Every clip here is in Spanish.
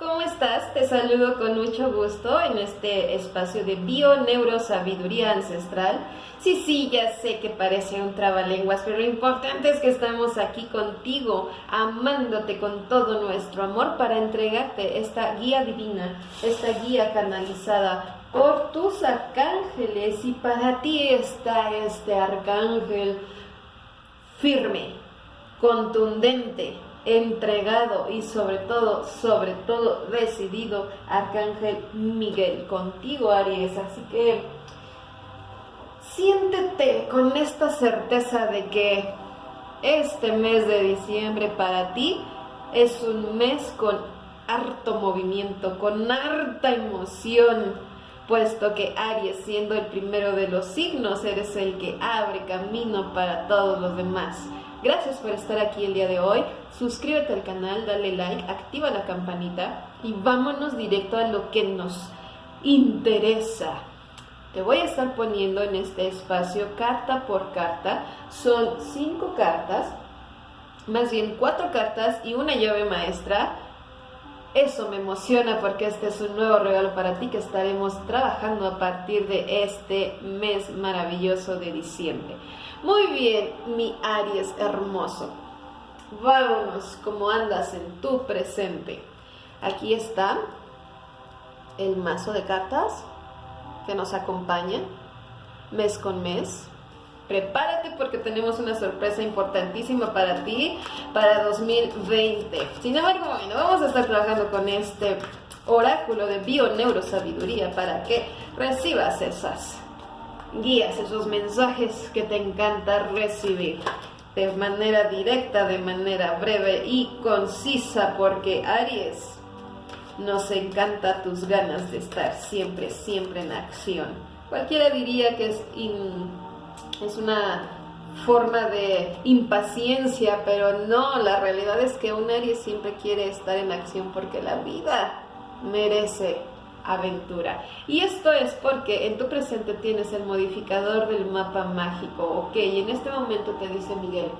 ¿cómo estás? Te saludo con mucho gusto en este espacio de bio neurosabiduría ancestral. Sí, sí, ya sé que parece un trabalenguas, pero lo importante es que estamos aquí contigo, amándote con todo nuestro amor para entregarte esta guía divina, esta guía canalizada por tus arcángeles y para ti está este arcángel firme, contundente, entregado y sobre todo, sobre todo decidido, Arcángel Miguel, contigo Aries. Así que siéntete con esta certeza de que este mes de diciembre para ti es un mes con harto movimiento, con harta emoción, puesto que Aries, siendo el primero de los signos, eres el que abre camino para todos los demás. Gracias por estar aquí el día de hoy. Suscríbete al canal, dale like, activa la campanita y vámonos directo a lo que nos interesa. Te voy a estar poniendo en este espacio carta por carta. Son cinco cartas, más bien cuatro cartas y una llave maestra. Eso me emociona porque este es un nuevo regalo para ti que estaremos trabajando a partir de este mes maravilloso de diciembre. Muy bien, mi Aries hermoso. Vámonos, ¿cómo andas en tu presente? Aquí está el mazo de cartas que nos acompaña mes con mes. Prepárate porque tenemos una sorpresa importantísima para ti para 2020. Sin embargo, bueno, vamos a estar trabajando con este oráculo de bio-neurosabiduría para que recibas esas guías, esos mensajes que te encanta recibir de manera directa, de manera breve y concisa, porque Aries, nos encanta tus ganas de estar siempre, siempre en acción. Cualquiera diría que es, es una forma de impaciencia, pero no, la realidad es que un Aries siempre quiere estar en acción porque la vida merece aventura. Y esto es porque en tu presente tienes el modificador del mapa mágico, ok, y en este momento te dice Miguel,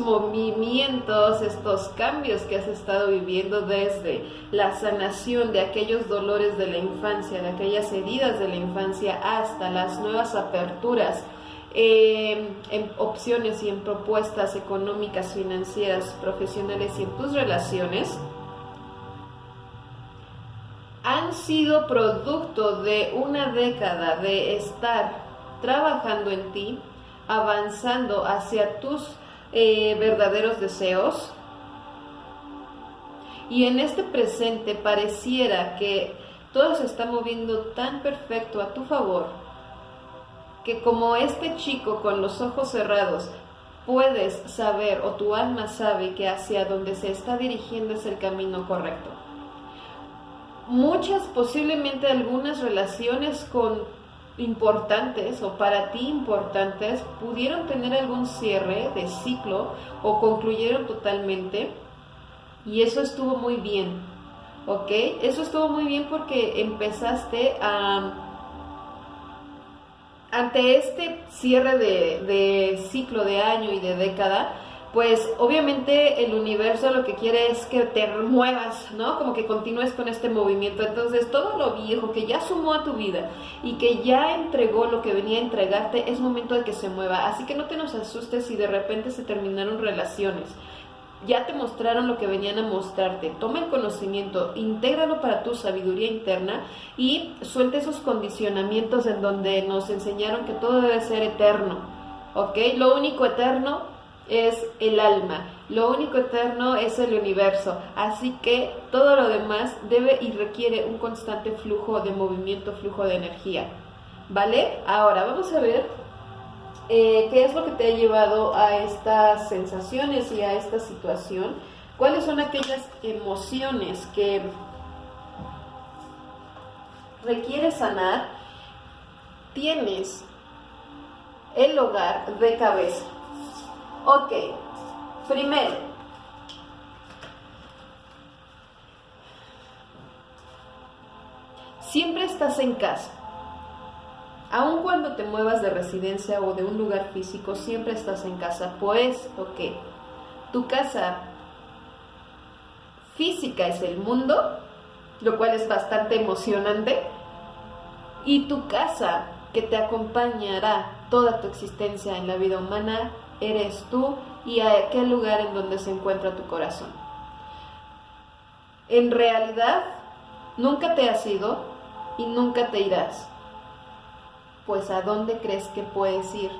movimientos, estos cambios que has estado viviendo desde la sanación de aquellos dolores de la infancia, de aquellas heridas de la infancia, hasta las nuevas aperturas eh, en opciones y en propuestas económicas, financieras, profesionales y en tus relaciones, han sido producto de una década de estar trabajando en ti, avanzando hacia tus eh, verdaderos deseos. Y en este presente pareciera que todo se está moviendo tan perfecto a tu favor que como este chico con los ojos cerrados puedes saber o tu alma sabe que hacia donde se está dirigiendo es el camino correcto. Muchas, posiblemente algunas relaciones con importantes o para ti importantes pudieron tener algún cierre de ciclo o concluyeron totalmente y eso estuvo muy bien, ¿ok? Eso estuvo muy bien porque empezaste a ante este cierre de, ciclo de año y de década, pues obviamente el universo lo que quiere es que te muevas, ¿no? Como que continúes con este movimiento. Entonces todo lo viejo que ya sumó a tu vida y que ya entregó lo que venía a entregarte, es momento de que se mueva. Así que no te nos asustes si de repente se terminaron relaciones ya te mostraron lo que venían a mostrarte. Toma el conocimiento, intégralo para tu sabiduría interna y suelte esos condicionamientos en donde nos enseñaron que todo debe ser eterno. ¿Ok? Lo único eterno es el alma. Lo único eterno es el universo. Así que todo lo demás debe y requiere un constante flujo de movimiento, flujo de energía. ¿Vale? Ahora vamos a ver eh, ¿qué es lo que te ha llevado a estas sensaciones y a esta situación? ¿Cuáles son aquellas emociones que requieres sanar? Tienes el hogar de cabeza. Ok, primero, siempre estás en casa. Aun cuando te muevas de residencia o de un lugar físico, siempre estás en casa, puesto que tu casa física es el mundo, lo cual es bastante emocionante, y tu casa que te acompañará toda tu existencia en la vida humana eres tú y a aquel lugar en donde se encuentra tu corazón. En realidad, nunca te has ido y nunca te irás. Pues ¿a dónde crees que puedes ir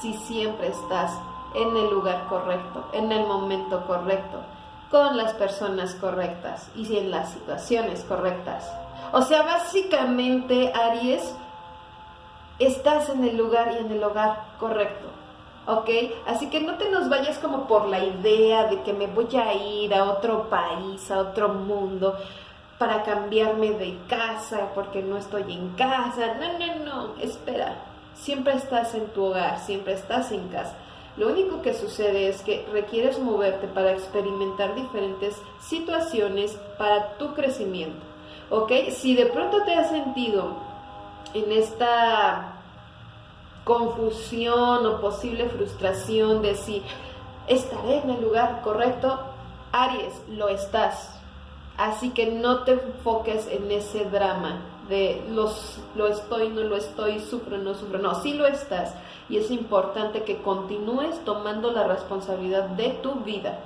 si siempre estás en el lugar correcto, en el momento correcto, con las personas correctas y en las situaciones correctas? O sea, básicamente, Aries, estás en el lugar y en el hogar correcto. ¿Ok? Así que no te nos vayas como por la idea de que me voy a ir a otro país, a otro mundo, para cambiarme de casa porque no estoy en casa. No, no, no, espera. Siempre estás en tu hogar, siempre estás en casa. Lo único que sucede es que requieres moverte para experimentar diferentes situaciones para tu crecimiento. ¿Ok? Si de pronto te has sentido en esta confusión o posible frustración de si estaré en el lugar correcto, Aries, lo estás. Así que no te enfoques en ese drama de los, lo estoy, no lo estoy, sufro, no sufro. No, sí lo estás. Y es importante que continúes tomando la responsabilidad de tu vida.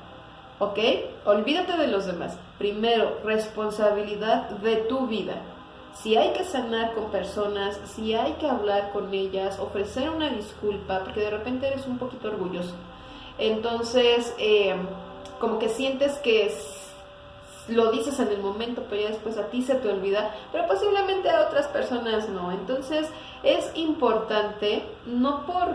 ¿Ok? Olvídate de los demás. Primero, responsabilidad de tu vida si hay que sanar con personas, si hay que hablar con ellas, ofrecer una disculpa, porque de repente eres un poquito orgulloso. Entonces, eh, como que sientes que lo dices en el momento, pero ya después a ti se te olvida, pero posiblemente a otras personas no. Entonces, es importante, no por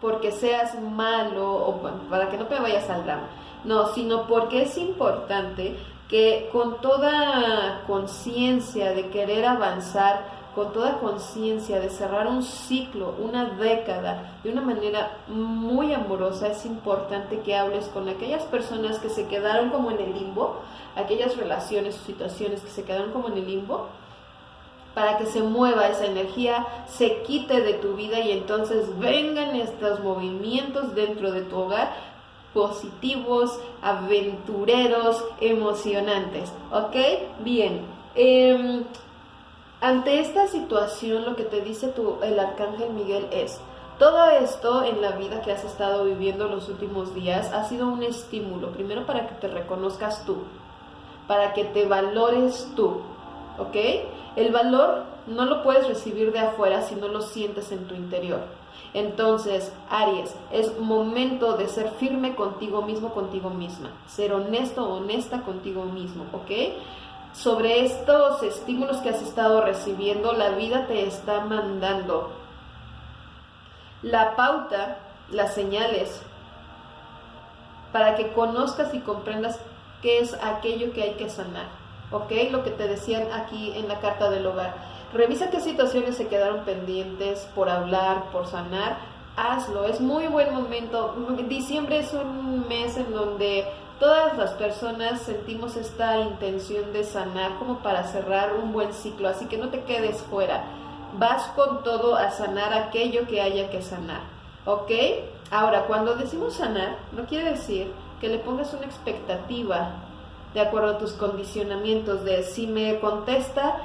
porque seas malo o para que no te vayas al drama, no, sino porque es importante que con toda conciencia de querer avanzar, con toda conciencia de cerrar un ciclo, una década, de una manera muy amorosa, es importante que hables con aquellas personas que se quedaron como en el limbo, aquellas relaciones o situaciones que se quedaron como en el limbo, para que se mueva esa energía, se quite de tu vida y entonces vengan estos movimientos dentro de tu hogar positivos, aventureros, emocionantes. ¿Ok? Bien. Em, ante esta situación lo que te dice tu, el arcángel Miguel es, todo esto en la vida que has estado viviendo los últimos días ha sido un estímulo, primero para que te reconozcas tú, para que te valores tú, ¿ok? El valor no lo puedes recibir de afuera si no lo sientes en tu interior. Entonces, Aries, es momento de ser firme contigo mismo, contigo misma, ser honesto, honesta contigo mismo, ¿ok? Sobre estos estímulos que has estado recibiendo, la vida te está mandando la pauta, las señales, para que conozcas y comprendas qué es aquello que hay que sanar, ¿ok? Lo que te decían aquí en la carta del hogar Revisa qué situaciones se quedaron pendientes por hablar, por sanar. Hazlo, es muy buen momento. Diciembre es un mes en donde todas las personas sentimos esta intención de sanar como para cerrar un buen ciclo, así que no te quedes fuera. Vas con todo a sanar aquello que haya que sanar, ¿ok? Ahora, cuando decimos sanar, no quiere decir que le pongas una expectativa de acuerdo a tus condicionamientos de si me contesta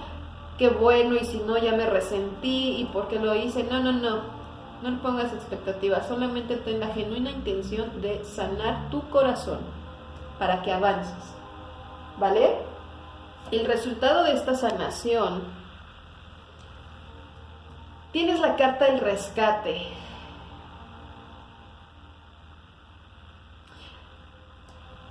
qué bueno y si no ya me resentí y por qué lo hice. No, no, no. No le pongas expectativas, solamente ten la genuina intención de sanar tu corazón para que avances. ¿Vale? El resultado de esta sanación, tienes la carta del rescate.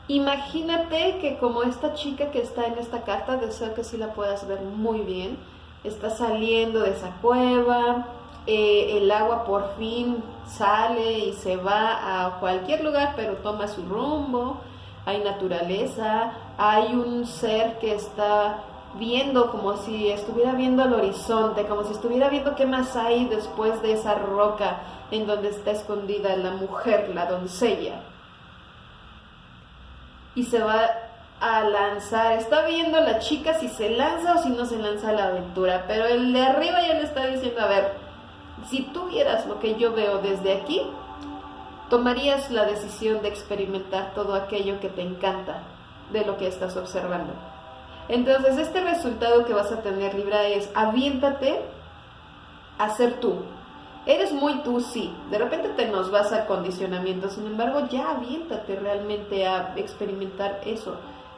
Imagínate que como esta chica que está en esta carta, deseo que sí la puedas ver muy bien, está saliendo de esa cueva, eh, el agua por fin sale y se va a cualquier lugar, pero toma su rumbo, hay naturaleza, hay un ser que está viendo como si estuviera viendo el horizonte, como si estuviera viendo qué más hay después de esa roca en donde está escondida la mujer, la doncella y se va a lanzar. Está viendo la chica si se lanza o si no se lanza a la aventura. Pero el de arriba ya le está diciendo, a ver, si tú vieras lo que yo veo desde aquí, tomarías la decisión de experimentar todo aquello que te encanta de lo que estás observando. Entonces, este resultado que vas a tener, Libra, es aviéntate a ser tú. Eres muy tú, sí. De repente te nos vas a condicionamiento, sin embargo, ya aviéntate realmente a experimentar eso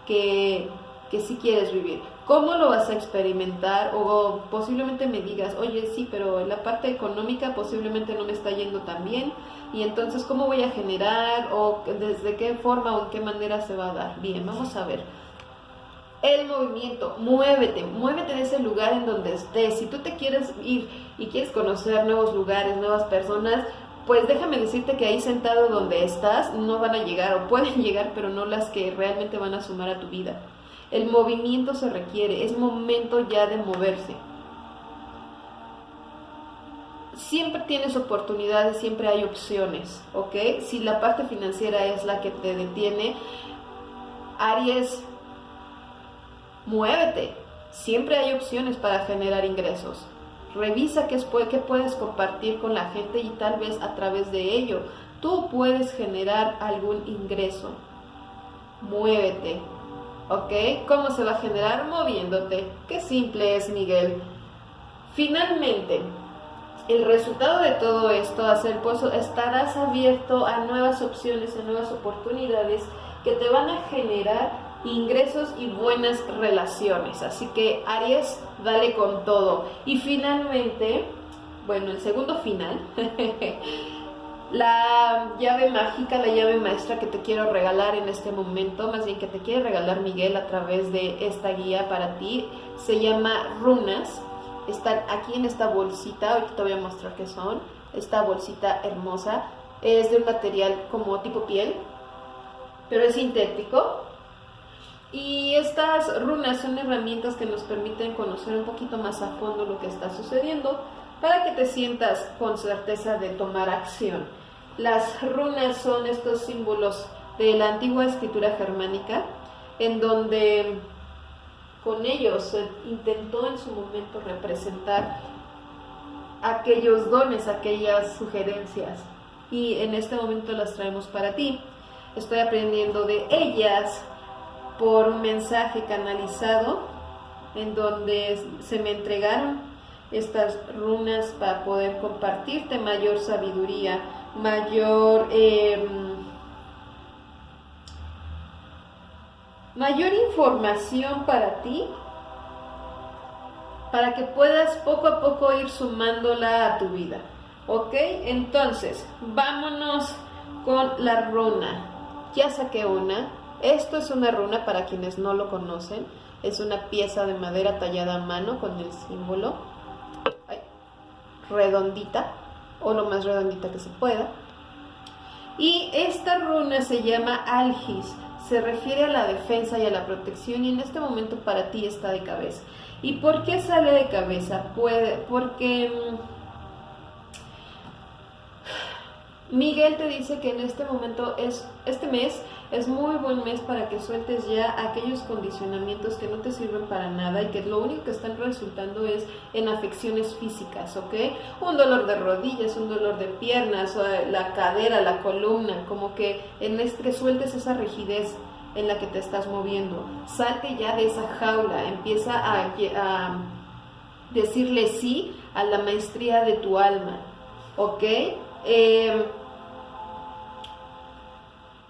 que, que sí quieres vivir. ¿Cómo lo vas a experimentar? O posiblemente me digas, oye, sí, pero la parte económica posiblemente no me está yendo tan bien. Y entonces, ¿cómo voy a generar? ¿O desde qué forma o en qué manera se va a dar? Bien, vamos a ver el movimiento, muévete, muévete de ese lugar en donde estés. Si tú te quieres ir y quieres conocer nuevos lugares, nuevas personas, pues déjame decirte que ahí sentado donde estás no van a llegar o pueden llegar, pero no las que realmente van a sumar a tu vida. El movimiento se requiere, es momento ya de moverse. Siempre tienes oportunidades, siempre hay opciones, ¿ok? Si la parte financiera es la que te detiene, Aries, Muévete. Siempre hay opciones para generar ingresos. Revisa qué, puedes compartir con la gente y tal vez a través de ello tú puedes generar algún ingreso. Muévete. ¿Ok? ¿Cómo se va a generar? Moviéndote. Qué simple es, Miguel. Finalmente, el resultado de todo esto, hacer pues estarás abierto a nuevas opciones, a nuevas oportunidades que te van a generar ingresos y buenas relaciones. Así que Aries, dale con todo. Y finalmente, bueno, el segundo final, la llave mágica, la llave maestra que te quiero regalar en este momento, más bien que te quiere regalar Miguel a través de esta guía para ti, se llama runas. Están aquí en esta bolsita, hoy te voy a mostrar qué son. Esta bolsita hermosa es de un material como tipo piel, pero es sintético y estas runas son herramientas que nos permiten conocer un poquito más a fondo lo que está sucediendo para que te sientas con certeza de tomar acción. Las runas son estos símbolos de la antigua escritura germánica en donde con ellos se intentó en su momento representar aquellos dones, aquellas sugerencias y en este momento las traemos para ti. Estoy aprendiendo de ellas por un mensaje canalizado en donde se me entregaron estas runas para poder compartirte mayor sabiduría, mayor, em, mayor información para ti, para que puedas poco a poco ir sumándola a tu vida. ¿Ok? Entonces, vámonos con la runa. Ya saqué una, esto es una runa para quienes no lo conocen. Es una pieza de madera tallada a mano con el símbolo redondita o lo más redondita que se pueda. Y esta runa se llama Algis. Se refiere a la defensa y a la protección y en este momento para ti está de cabeza. ¿Y por qué sale de cabeza? Puede, porque mm, Miguel te dice que en este momento es este mes es muy buen mes para que sueltes ya aquellos condicionamientos que no te sirven para nada y que lo único que están resultando es en afecciones físicas, ¿ok? Un dolor de rodillas, un dolor de piernas, la cadera, la columna, como que en este sueltes esa rigidez en la que te estás moviendo. Salte ya de esa jaula, empieza a, decirle sí a la maestría de tu alma, ¿ok? Eh,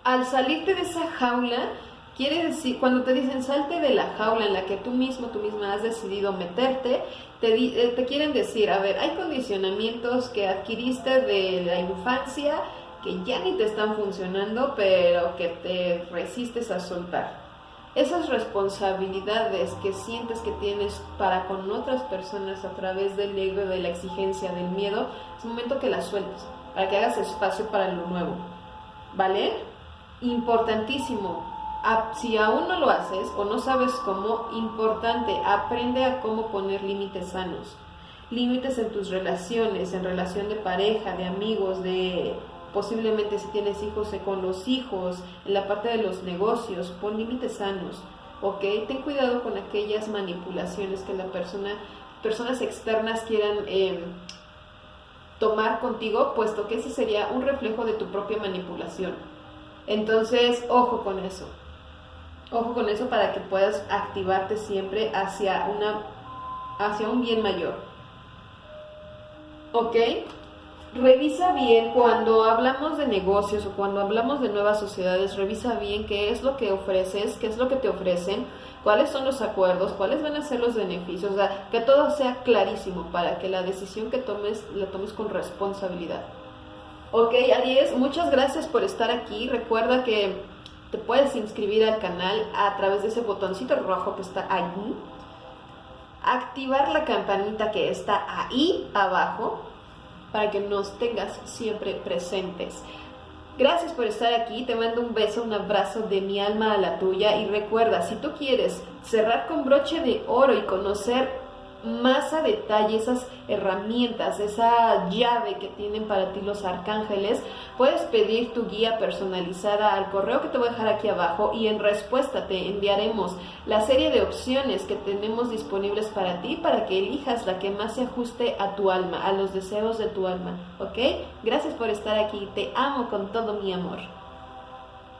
al salirte de esa jaula, quiere decir, cuando te dicen salte de la jaula en la que tú mismo, tú misma has decidido meterte, te, eh, te quieren decir, a ver, hay condicionamientos que adquiriste de la infancia que ya ni te están funcionando, pero que te resistes a soltar. Esas responsabilidades que sientes que tienes para con otras personas a través del ego, de la exigencia, del miedo, es momento que las sueltes, para que hagas espacio para lo nuevo. ¿Vale? Importantísimo. Si aún no lo haces o no sabes cómo, importante, aprende a cómo poner límites sanos. Límites en tus relaciones, en relación de pareja, de amigos, de posiblemente si tienes hijos, eh, con los hijos, en la parte de los negocios, pon límites sanos, ¿ok? Ten cuidado con aquellas manipulaciones que la persona, personas externas quieran em, tomar contigo, puesto que ese sería un reflejo de tu propia manipulación. Entonces, ojo con eso. Ojo con eso para que puedas activarte siempre hacia una hacia un bien mayor. ¿Ok? Revisa bien cuando hablamos de negocios o cuando hablamos de nuevas sociedades, revisa bien qué es lo que ofreces, qué es lo que te ofrecen, cuáles son los acuerdos, cuáles van a ser los beneficios, o sea, que todo sea clarísimo para que la decisión que tomes la tomes con responsabilidad. Ok, Aries, muchas gracias por estar aquí. Recuerda que te puedes inscribir al canal a través de ese botoncito rojo que está allí. Activar la campanita que está ahí abajo para que nos tengas siempre presentes. Gracias por estar aquí, te mando un beso, un abrazo de mi alma a la tuya y recuerda, si tú quieres cerrar con broche de oro y conocer más a detalle esas herramientas, esa llave que tienen para ti los arcángeles, puedes pedir tu guía personalizada al correo que te voy a dejar aquí abajo y en respuesta te enviaremos la serie de opciones que tenemos disponibles para ti para que elijas la que más se ajuste a tu alma, a los deseos de tu alma, ¿ok? Gracias por estar aquí, te amo con todo mi amor.